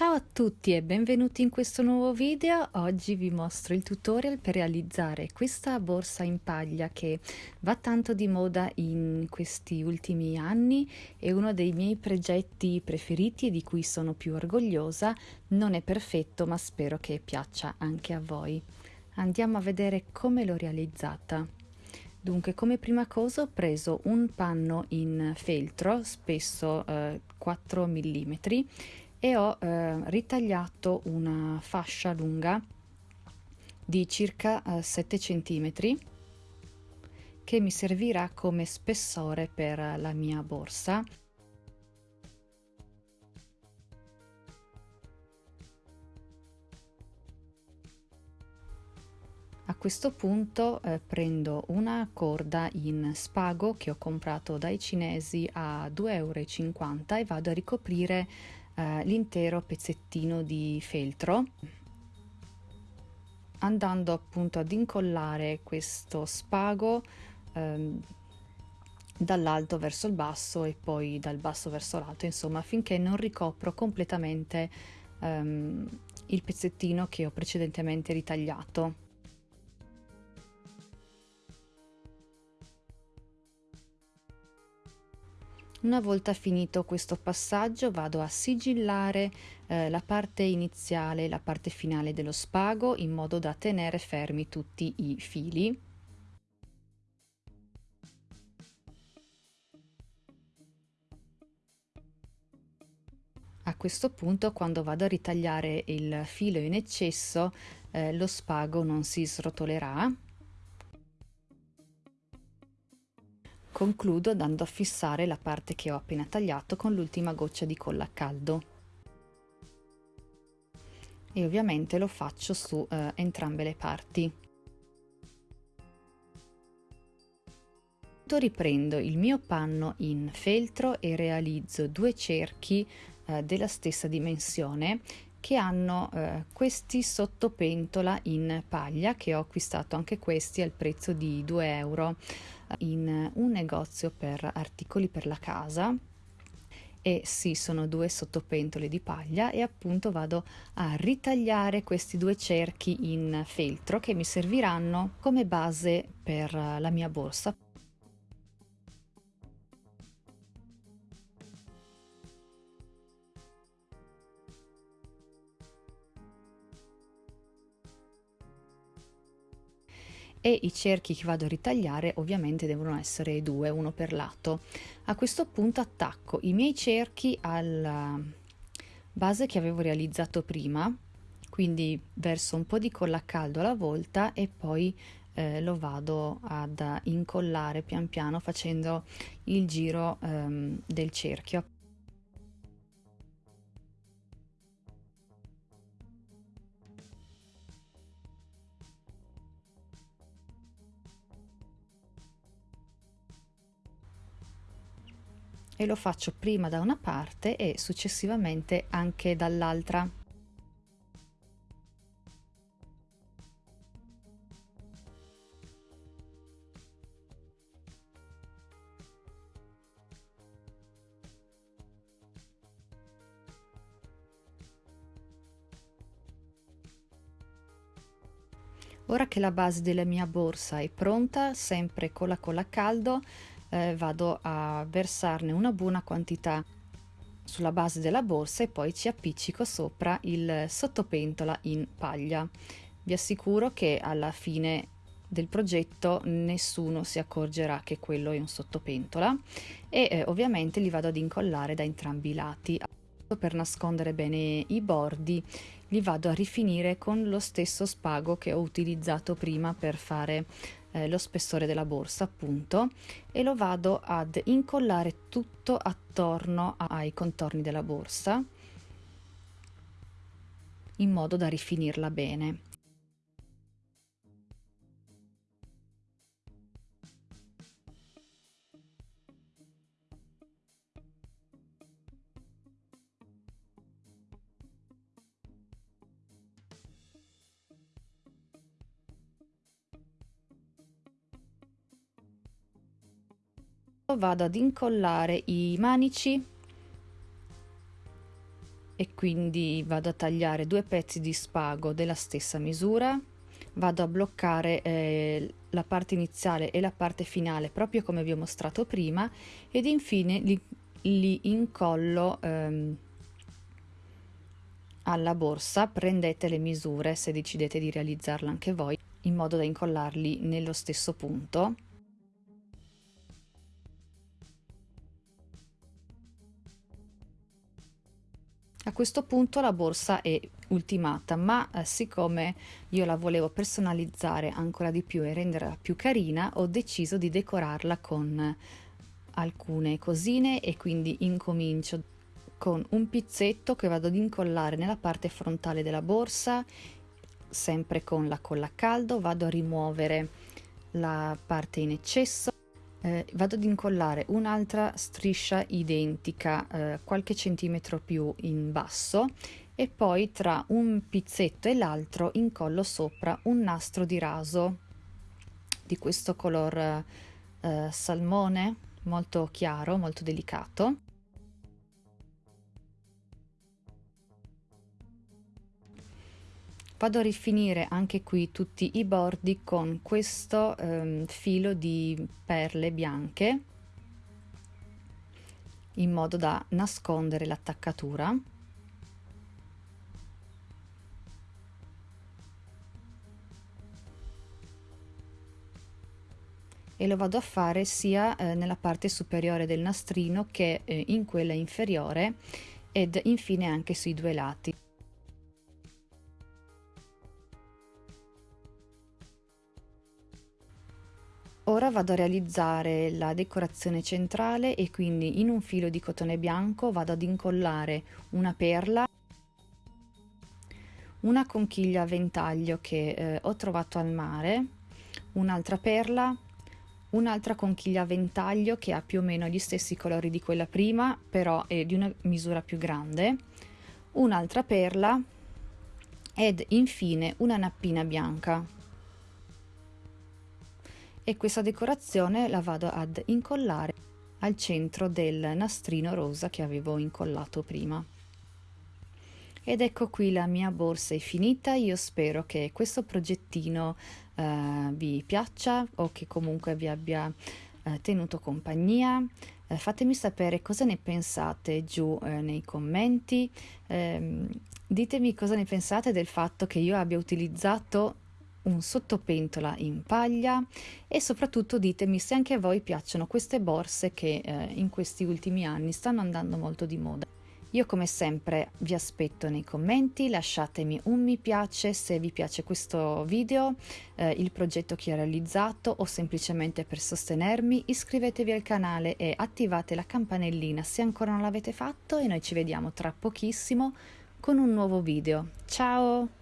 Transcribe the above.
Ciao a tutti e benvenuti in questo nuovo video. Oggi vi mostro il tutorial per realizzare questa borsa in paglia che va tanto di moda in questi ultimi anni. È uno dei miei progetti preferiti e di cui sono più orgogliosa. Non è perfetto ma spero che piaccia anche a voi. Andiamo a vedere come l'ho realizzata. Dunque, come prima cosa ho preso un panno in feltro, spesso eh, 4 mm, e ho eh, ritagliato una fascia lunga di circa eh, 7 cm che mi servirà come spessore per la mia borsa. A questo punto eh, prendo una corda in spago che ho comprato dai cinesi a 2,50 euro e vado a ricoprire eh, l'intero pezzettino di feltro andando appunto ad incollare questo spago ehm, dall'alto verso il basso e poi dal basso verso l'alto insomma finché non ricopro completamente ehm, il pezzettino che ho precedentemente ritagliato Una volta finito questo passaggio vado a sigillare eh, la parte iniziale e la parte finale dello spago in modo da tenere fermi tutti i fili. A questo punto quando vado a ritagliare il filo in eccesso eh, lo spago non si srotolerà Concludo andando a fissare la parte che ho appena tagliato con l'ultima goccia di colla a caldo. E ovviamente lo faccio su eh, entrambe le parti. Riprendo il mio panno in feltro e realizzo due cerchi eh, della stessa dimensione che hanno eh, questi sottopentola in paglia che ho acquistato anche questi al prezzo di 2 euro in un negozio per articoli per la casa. E sì sono due sottopentole di paglia e appunto vado a ritagliare questi due cerchi in feltro che mi serviranno come base per la mia borsa e i cerchi che vado a ritagliare ovviamente devono essere due, uno per lato. A questo punto attacco i miei cerchi alla base che avevo realizzato prima, quindi verso un po' di colla a caldo alla volta e poi eh, lo vado ad incollare pian piano facendo il giro ehm, del cerchio. E lo faccio prima da una parte e successivamente anche dall'altra. Ora che la base della mia borsa è pronta, sempre con la colla a caldo, eh, vado a versarne una buona quantità sulla base della borsa e poi ci appiccico sopra il sottopentola in paglia. Vi assicuro che alla fine del progetto nessuno si accorgerà che quello è un sottopentola e eh, ovviamente li vado ad incollare da entrambi i lati per nascondere bene i bordi li vado a rifinire con lo stesso spago che ho utilizzato prima per fare eh, lo spessore della borsa appunto e lo vado ad incollare tutto attorno ai contorni della borsa in modo da rifinirla bene vado ad incollare i manici e quindi vado a tagliare due pezzi di spago della stessa misura. Vado a bloccare eh, la parte iniziale e la parte finale proprio come vi ho mostrato prima ed infine li, li incollo ehm, alla borsa. Prendete le misure se decidete di realizzarla anche voi in modo da incollarli nello stesso punto A questo punto la borsa è ultimata, ma eh, siccome io la volevo personalizzare ancora di più e renderla più carina, ho deciso di decorarla con alcune cosine e quindi incomincio con un pizzetto che vado ad incollare nella parte frontale della borsa, sempre con la colla a caldo, vado a rimuovere la parte in eccesso eh, vado ad incollare un'altra striscia identica eh, qualche centimetro più in basso e poi tra un pizzetto e l'altro incollo sopra un nastro di raso di questo color eh, salmone molto chiaro molto delicato vado a rifinire anche qui tutti i bordi con questo ehm, filo di perle bianche in modo da nascondere l'attaccatura e lo vado a fare sia eh, nella parte superiore del nastrino che eh, in quella inferiore ed infine anche sui due lati. Ora vado a realizzare la decorazione centrale e quindi in un filo di cotone bianco vado ad incollare una perla, una conchiglia a ventaglio che eh, ho trovato al mare, un'altra perla, un'altra conchiglia a ventaglio che ha più o meno gli stessi colori di quella prima, però è di una misura più grande, un'altra perla ed infine una nappina bianca e questa decorazione la vado ad incollare al centro del nastrino rosa che avevo incollato prima. Ed ecco qui la mia borsa è finita, io spero che questo progettino eh, vi piaccia o che comunque vi abbia eh, tenuto compagnia. Eh, fatemi sapere cosa ne pensate giù eh, nei commenti, ehm, ditemi cosa ne pensate del fatto che io abbia utilizzato un sottopentola in paglia e soprattutto ditemi se anche a voi piacciono queste borse che eh, in questi ultimi anni stanno andando molto di moda. Io come sempre vi aspetto nei commenti, lasciatemi un mi piace se vi piace questo video, eh, il progetto che ho realizzato o semplicemente per sostenermi, iscrivetevi al canale e attivate la campanellina se ancora non l'avete fatto e noi ci vediamo tra pochissimo con un nuovo video. Ciao!